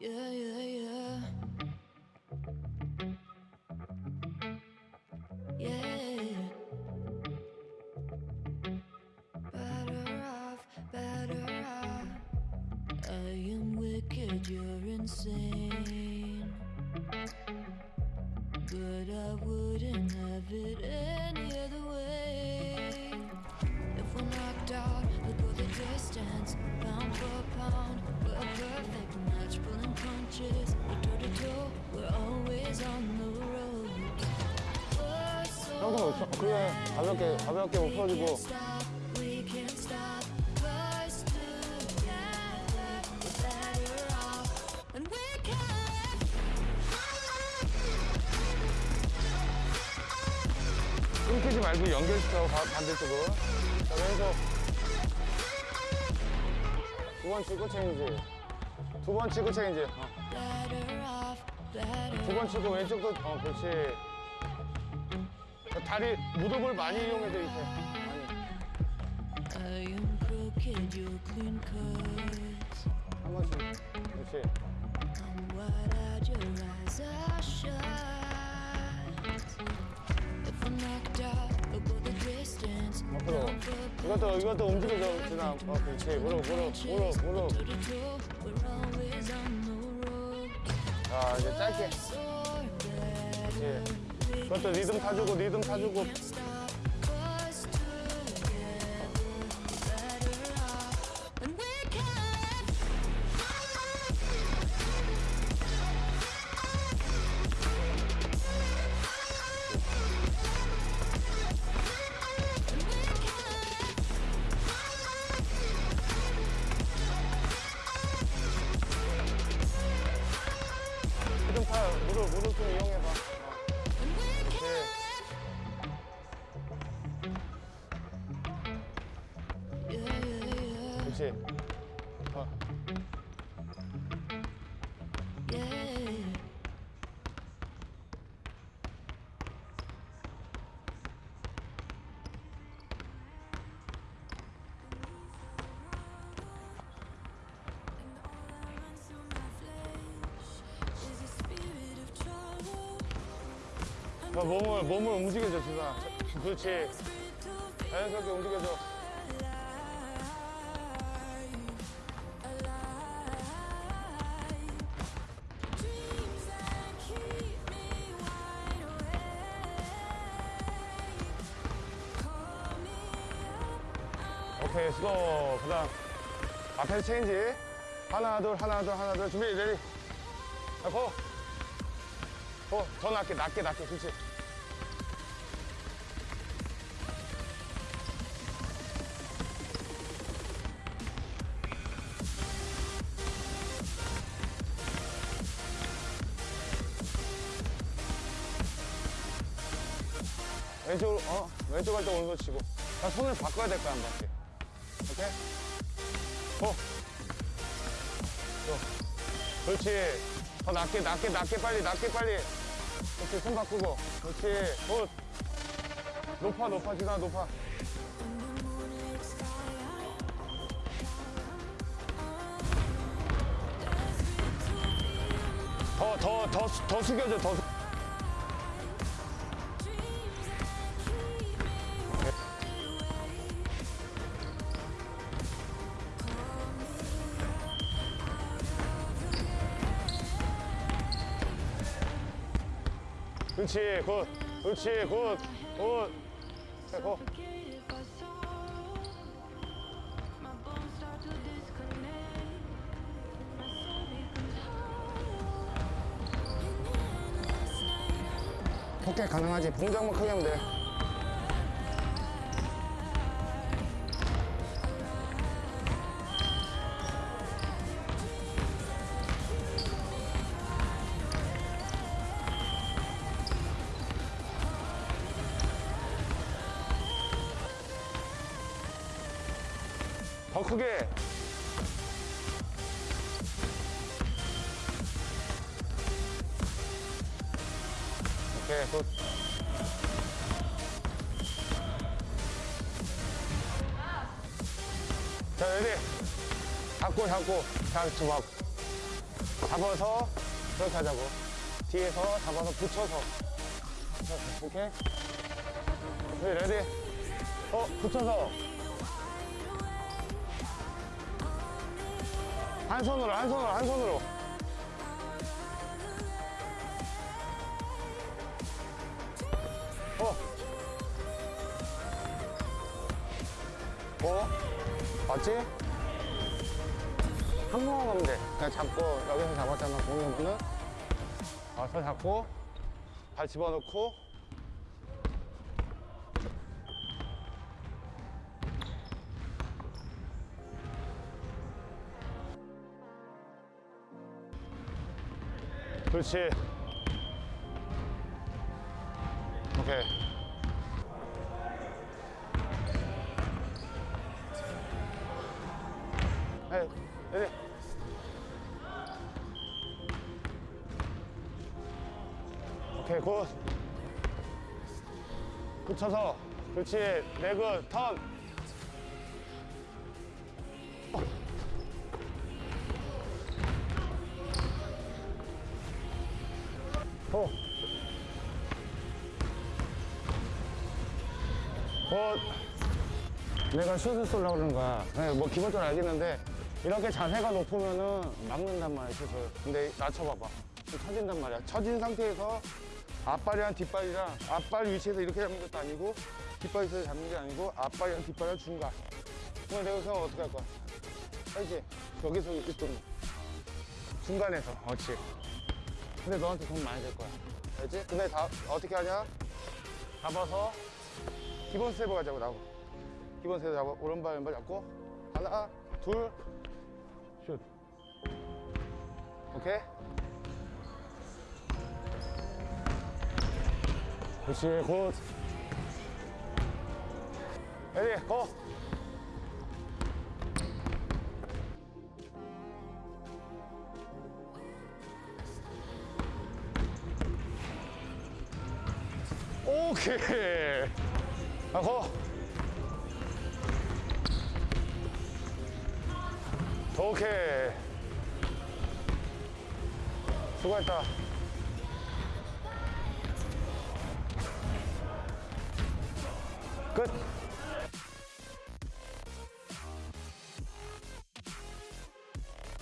Yeah, yeah, yeah. Yeah. Better off, better off. I am wicked, you're insane. 그래 가볍게 가볍게 can. 끊기지 말고 연결시켜 가- 반대쪽으로 자 왼손 두번 치고 체인지 두 번 치고 체인지 어. Better off, better 두번 치고 왼쪽도 어 그렇지 자, 다리 무릎을 많이 you're clean cut. 한 번씩 그렇지. 앞으로 이것도 이것도 움직여줘 준아 어 그렇지 무릎 무릎 무릎 무릎. 자 이제 짧게. 예. 그것도 리듬 타주고 리듬 타주고 무릎 무릎 좀 이용해 그렇지. 어. 자, 몸을 몸을 움직여줘 자, 그렇지. 자연스럽게 움직여줘 오케이 수고 그 다음 앞에서 체인지. 하나 둘 하나 둘 하나 둘. 준비 ready. 자, 고! 고! 더 낮게 낮게 낮게 그렇지. 왼쪽으로 어? 왼쪽 갈때 오른손 치고. 자 손을 바꿔야 될 거야 한 바퀴 오케이. go! 또 그렇지. 더 낮게 낮게 낮게 빨리 낮게 빨리. 그렇지 손 바꾸고. 그렇지. good. 높아 높아 지나 높아. 더 더 더 더 숙여줘 더 숙- 그렇지 굿 그렇지 굿굿 자, 고. 폭격 가능하지 동작만 크게 하면 돼 더 크게 오케이 굿 자, 레디. 잡고, 잡고. 자, 좀 하고. 잡아서 그렇게 하자고. 뒤에서 잡아서 붙여서. 오케이? 네, ready. 어, 붙여서. 한 손으로, 한 손으로, 한 손으로. 어. 어? 맞지? 한 번만 가면 돼. 그냥 잡고, 여기서 잡았잖아, 공룡은. 와서 잡고, 발 집어넣고, 그렇지. 오케이. 에이, 내리. 오케이, 굿. 붙여서. 그렇지. 레그, 턴. 어. 어, 내가 슛을 쏠려고 그러는 거야. 네, 뭐 기본적으로 알겠는데 이렇게 자세가 높으면은 막는단 말이야, 슛을. 근데 낮춰봐봐. 좀 처진단 말이야. 처진 상태에서 앞발이랑 뒷발이랑 앞발 위치에서 이렇게 잡는 것도 아니고 뒷발 위치에서 잡는 게 아니고 앞발이랑 뒷발이랑 중간. 그럼 내가 생각 어떻게 할 거야? 알지? 여기서 이렇게 좀 중간에서. 그렇지. 근데 너한테 돈 많이 들 거야. 알지? 근데 다 어떻게 하냐? 잡아서 기본 스텝을 가자고 나고. 기본 스텝 잡아 오른발 왼발 잡고 하나 둘 슛. 오케이? 그렇지 good. ready go. 오케이. 아, 고. 오케이. 수고했다. 끝.